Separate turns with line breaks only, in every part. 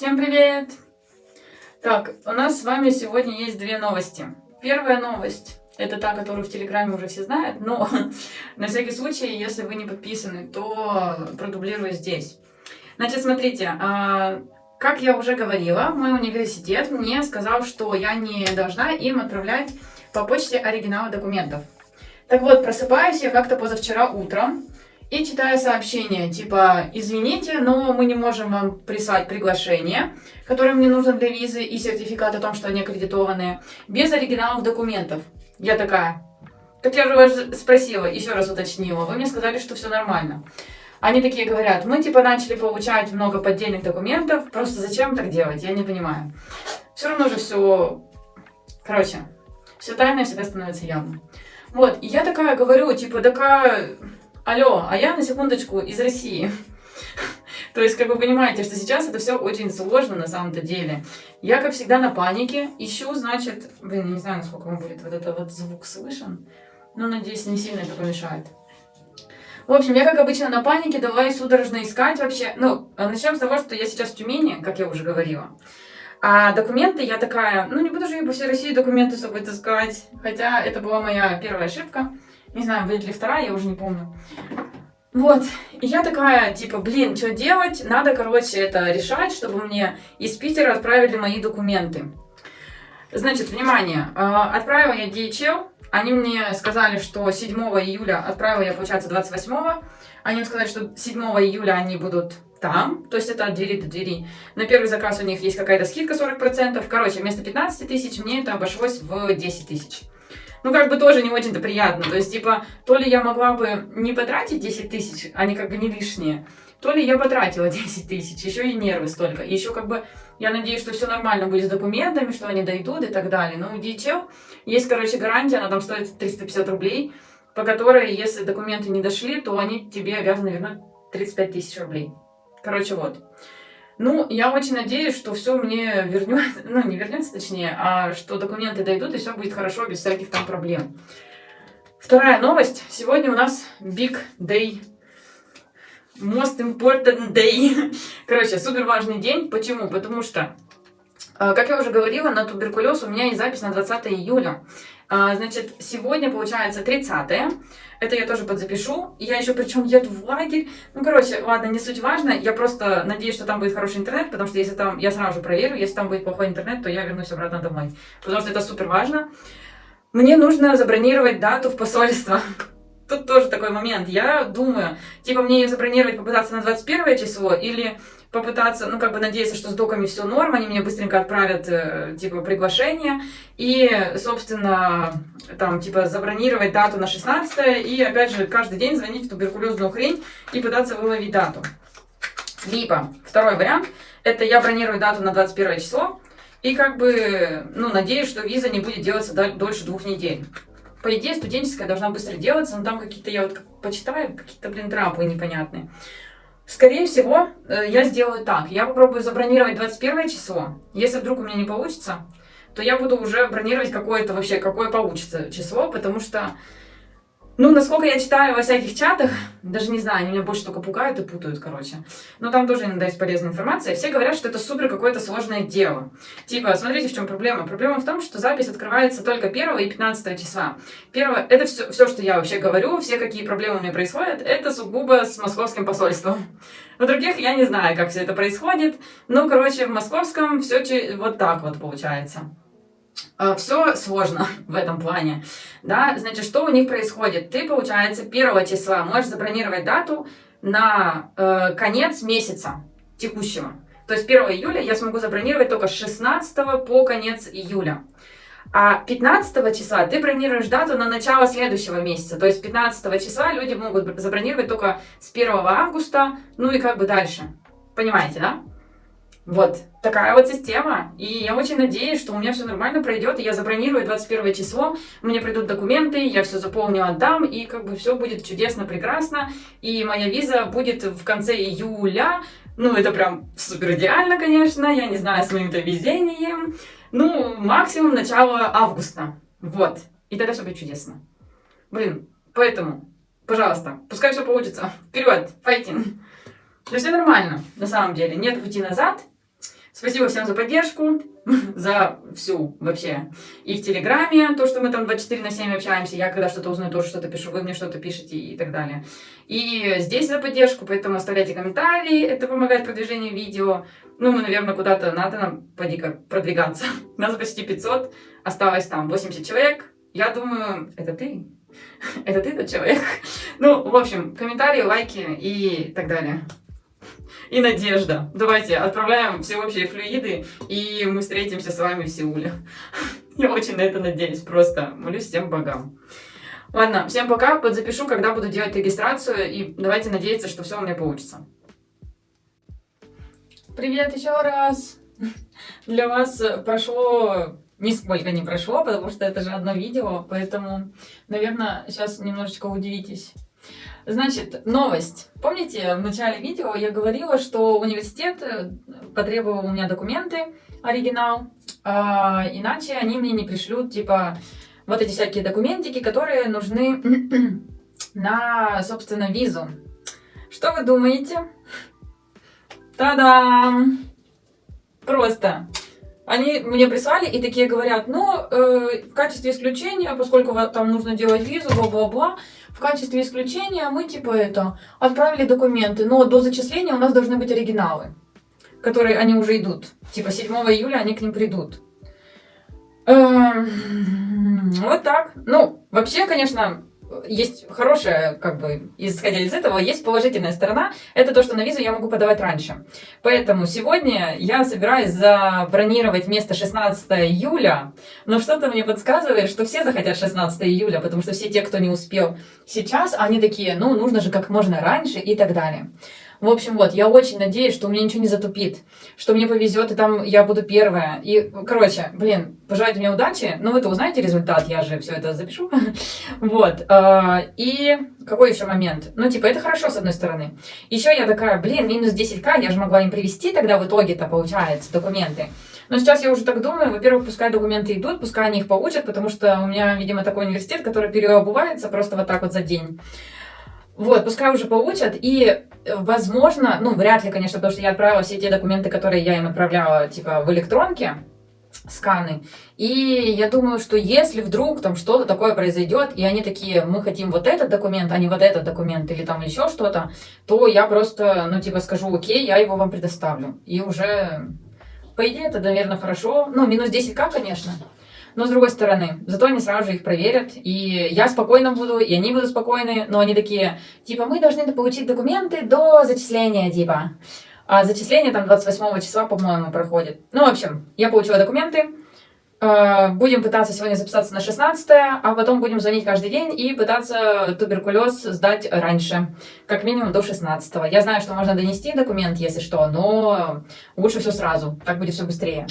Всем привет! Так, у нас с вами сегодня есть две новости. Первая новость, это та, которую в Телеграме уже все знают, но на всякий случай, если вы не подписаны, то продублирую здесь. Значит, смотрите, а, как я уже говорила, мой университет мне сказал, что я не должна им отправлять по почте оригиналы документов. Так вот, просыпаюсь я как-то позавчера утром, и читаю сообщение, типа, извините, но мы не можем вам прислать приглашение, которое мне нужно для визы, и сертификат о том, что они аккредитованные, без оригиналов документов. Я такая, так я же вас спросила, еще раз уточнила, вы мне сказали, что все нормально. Они такие говорят, мы типа начали получать много поддельных документов, просто зачем так делать, я не понимаю. Все равно же все, короче, все тайное всегда становится явным. Вот, и я такая говорю, типа, такая алло, а я на секундочку из России. То есть, как вы понимаете, что сейчас это все очень сложно на самом-то деле. Я, как всегда, на панике. Ищу, значит... Блин, я не знаю, насколько вам будет вот этот вот звук слышен. Но, надеюсь, не сильно это помешает. В общем, я, как обычно, на панике. Давай судорожно искать вообще. Ну, начнем с того, что я сейчас в Тюмени, как я уже говорила. А документы я такая... Ну, не буду же я по всей России документы с собой таскать. Хотя это была моя первая ошибка. Не знаю, будет ли вторая, я уже не помню. Вот, и я такая, типа, блин, что делать? Надо, короче, это решать, чтобы мне из Питера отправили мои документы. Значит, внимание, а, отправила я DHL, они мне сказали, что 7 июля, отправила я, получается, 28 они мне сказали, что 7 июля они будут там, то есть это от двери до двери. На первый заказ у них есть какая-то скидка 40%. Короче, вместо 15 тысяч мне это обошлось в 10 тысяч ну, как бы тоже не очень-то приятно. То есть, типа, то ли я могла бы не потратить 10 тысяч, они как бы не лишние, то ли я потратила 10 тысяч, еще и нервы столько. Еще как бы я надеюсь, что все нормально будет с документами, что они дойдут и так далее. Но у DHL есть, короче, гарантия, она там стоит 350 рублей, по которой, если документы не дошли, то они тебе обязаны вернуть 35 тысяч рублей. Короче, вот. Ну, я очень надеюсь, что все мне вернется, ну, не вернется точнее, а что документы дойдут и все будет хорошо, без всяких там проблем. Вторая новость. Сегодня у нас Big Day. Most important day. Короче, супер важный день. Почему? Потому что, а, как я уже говорила, на туберкулез у меня есть запись на 20 июля. А, значит, сегодня получается 30 -е. Это я тоже подзапишу. Я еще причем еду в лагерь. Ну, короче, ладно, не суть важно. Я просто надеюсь, что там будет хороший интернет, потому что если там, я сразу же проверю, если там будет плохой интернет, то я вернусь обратно домой. Потому что это супер важно. Мне нужно забронировать дату в посольство. Тут тоже такой момент. Я думаю, типа мне ее забронировать, попытаться на 21 число или попытаться, ну, как бы надеяться, что с доками все норм, они мне быстренько отправят, э, типа, приглашение, и, собственно, там, типа, забронировать дату на 16 и, опять же, каждый день звонить в туберкулезную хрень и пытаться выловить дату. Либо, второй вариант, это я бронирую дату на 21 число, и, как бы, ну, надеюсь, что виза не будет делаться дольше двух недель. По идее, студенческая должна быстро делаться, но там какие-то, я вот почитаю, какие-то, блин, трапы непонятные. Скорее всего, э, я сделаю так. Я попробую забронировать 21 число. Если вдруг у меня не получится, то я буду уже бронировать какое-то вообще, какое получится число, потому что ну, насколько я читаю во всяких чатах, даже не знаю, они меня больше только пугают и путают, короче. Но там тоже иногда есть полезная информация. Все говорят, что это супер какое-то сложное дело. Типа, смотрите, в чем проблема. Проблема в том, что запись открывается только 1 и 15 числа. Первое, это все, все, что я вообще говорю, все какие проблемы у меня происходят, это сугубо с московским посольством. В других я не знаю, как все это происходит. Ну, короче, в московском все вот так вот получается. Э, все сложно в этом плане. Да? Значит, что у них происходит? Ты, получается, первого числа можешь забронировать дату на э, конец месяца текущего. То есть 1 июля я смогу забронировать только с 16 по конец июля. А 15 числа ты бронируешь дату на начало следующего месяца. То есть 15 числа люди могут забронировать только с 1 августа, ну и как бы дальше. Понимаете, да? Вот, такая вот система. И я очень надеюсь, что у меня все нормально пройдет, и я забронирую 21 число, мне придут документы, я все заполню, отдам, и как бы все будет чудесно, прекрасно. И моя виза будет в конце июля. Ну, это прям супер идеально, конечно, я не знаю, с моим-то везением. Ну, максимум начало августа. Вот. И тогда все будет чудесно. Блин, поэтому, пожалуйста, пускай все получится. Вперед, файтинг. Да все нормально, на самом деле. Нет пути назад. Спасибо всем за поддержку, за всю вообще. И в Телеграме, то, что мы там 24 на 7 общаемся, я когда что-то узнаю, тоже что-то пишу, вы мне что-то пишете и так далее. И здесь за поддержку, поэтому оставляйте комментарии, это помогает продвижению видео. Ну, мы, наверное, куда-то надо нам, поди как, продвигаться. Нас почти 500, осталось там 80 человек. Я думаю, это ты? Это ты тот человек? Ну, в общем, комментарии, лайки и так далее и надежда. Давайте отправляем все общие флюиды, и мы встретимся с вами в Сеуле. Я очень на это надеюсь, просто молюсь всем богам. Ладно, всем пока, подзапишу, когда буду делать регистрацию, и давайте надеяться, что все у меня получится. Привет еще раз! Для вас прошло нисколько не прошло, потому что это же одно видео, поэтому, наверное, сейчас немножечко удивитесь. Значит, новость. Помните, в начале видео я говорила, что университет э, потребовал у меня документы, оригинал, а, иначе они мне не пришлют, типа, вот эти всякие документики, которые нужны на, собственно, визу. Что вы думаете? Та-дам! Просто. Они мне прислали и такие говорят, ну, э, в качестве исключения, поскольку там нужно делать визу, бла-бла-бла, в качестве исключения мы типа это отправили документы, но до зачисления у нас должны быть оригиналы, которые они уже идут. Типа 7 июля они к ним придут. Эм, вот так. Ну, вообще, конечно, есть хорошая, как бы, исходя из этого, есть положительная сторона. Это то, что на визу я могу подавать раньше. Поэтому сегодня я собираюсь забронировать место 16 июля, но что-то мне подсказывает, что все захотят 16 июля, потому что все те, кто не успел сейчас, они такие, ну, нужно же как можно раньше и так далее. В общем, вот, я очень надеюсь, что у меня ничего не затупит, что мне повезет, и там я буду первая. И, короче, блин, пожелайте мне удачи. Ну, вы-то узнаете результат, я же все это запишу. Вот. А, и какой еще момент? Ну, типа, это хорошо, с одной стороны. Еще я такая, блин, минус 10к, я же могла им привести тогда в итоге-то, получается, документы. Но сейчас я уже так думаю, во-первых, пускай документы идут, пускай они их получат, потому что у меня, видимо, такой университет, который переобувается просто вот так вот за день. Вот, пускай уже получат, и, возможно, ну, вряд ли, конечно, потому что я отправила все те документы, которые я им отправляла, типа, в электронке, сканы. И я думаю, что если вдруг там что-то такое произойдет, и они такие, мы хотим вот этот документ, а не вот этот документ, или там еще что-то, то я просто, ну, типа, скажу, окей, я его вам предоставлю. И уже, по идее, это, наверное, хорошо. Ну, минус 10к, конечно. Но с другой стороны, зато они сразу же их проверят, и я спокойно буду, и они будут спокойны, но они такие, типа, мы должны получить документы до зачисления, типа. А зачисление там 28 числа, по-моему, проходит. Ну, в общем, я получила документы, э, Будем пытаться сегодня записаться на 16 а потом будем звонить каждый день и пытаться туберкулез сдать раньше, как минимум до 16 -го. Я знаю, что можно донести документ, если что, но лучше все сразу, так будет все быстрее.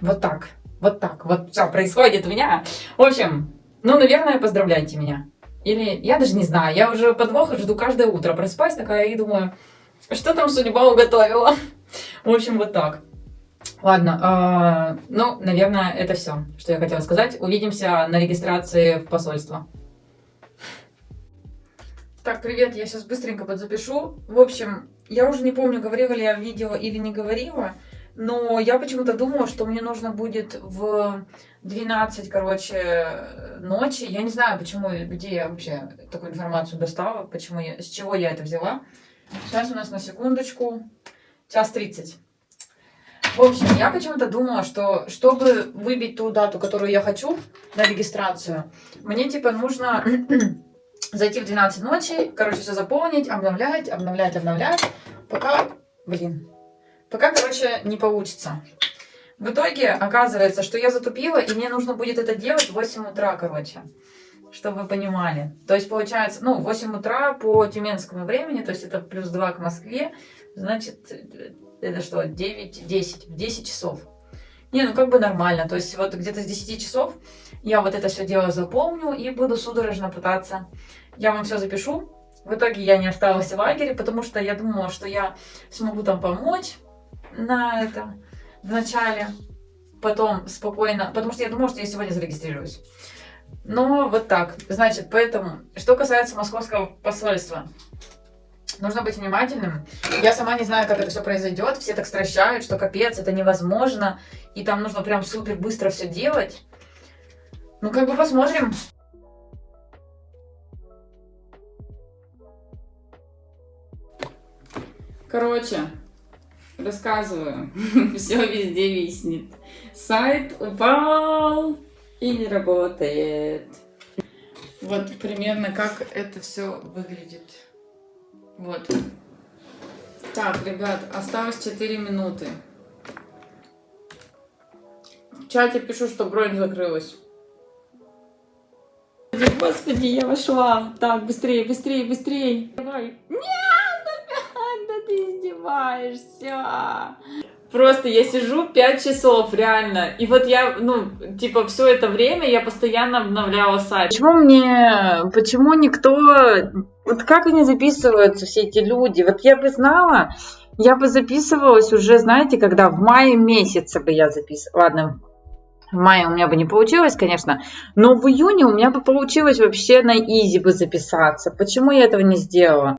Вот так. Вот так вот все происходит у меня. В общем, ну, наверное, поздравляйте меня. Или я даже не знаю, я уже подвоха жду каждое утро. Просыпаюсь такая и думаю, что там судьба уготовила. В общем, вот так. Ладно, э, ну, наверное, это все, что я хотела сказать. Увидимся на регистрации в посольство. Так, привет, я сейчас быстренько подзапишу. В общем, я уже не помню, говорила ли я в видео или не говорила. Но я почему-то думала, что мне нужно будет в 12, короче, ночи. Я не знаю, почему, где я вообще такую информацию достала, почему я, с чего я это взяла. Сейчас у нас на секундочку час 30. В общем, я почему-то думала, что чтобы выбить ту дату, которую я хочу на регистрацию, мне типа нужно зайти в 12 ночи, короче, все заполнить, обновлять, обновлять, обновлять, пока, блин, Пока, короче, не получится. В итоге оказывается, что я затупила, и мне нужно будет это делать в 8 утра, короче. Чтобы вы понимали. То есть, получается, ну, 8 утра по тюменскому времени, то есть это плюс 2 к Москве, значит, это что, 9, 10, в 10 часов. Не, ну как бы нормально. То есть вот где-то с 10 часов я вот это все дело заполню и буду судорожно пытаться. Я вам все запишу. В итоге я не осталась в лагере, потому что я думала, что я смогу там помочь на это в начале, потом спокойно, потому что я думала, что я сегодня зарегистрируюсь. Но вот так. Значит, поэтому, что касается московского посольства. Нужно быть внимательным. Я сама не знаю, как это все произойдет. Все так стращают, что капец, это невозможно. И там нужно прям супер быстро все делать. Ну, как бы посмотрим. Короче, рассказываю. Все везде виснет. Сайт упал и не работает. Вот примерно как это все выглядит. Вот. Так, ребят, осталось 4 минуты. В чате пишу, что бронь закрылась. Господи, я вошла. Так, быстрее, быстрее, быстрее. Давай. Нет, издеваешься. Просто я сижу 5 часов, реально. И вот я, ну, типа, все это время я постоянно обновляла сайт. Почему мне, почему никто, вот как они записываются, все эти люди? Вот я бы знала, я бы записывалась уже, знаете, когда в мае месяце бы я записывала. Ладно, в мае у меня бы не получилось, конечно, но в июне у меня бы получилось вообще на изи бы записаться. Почему я этого не сделала?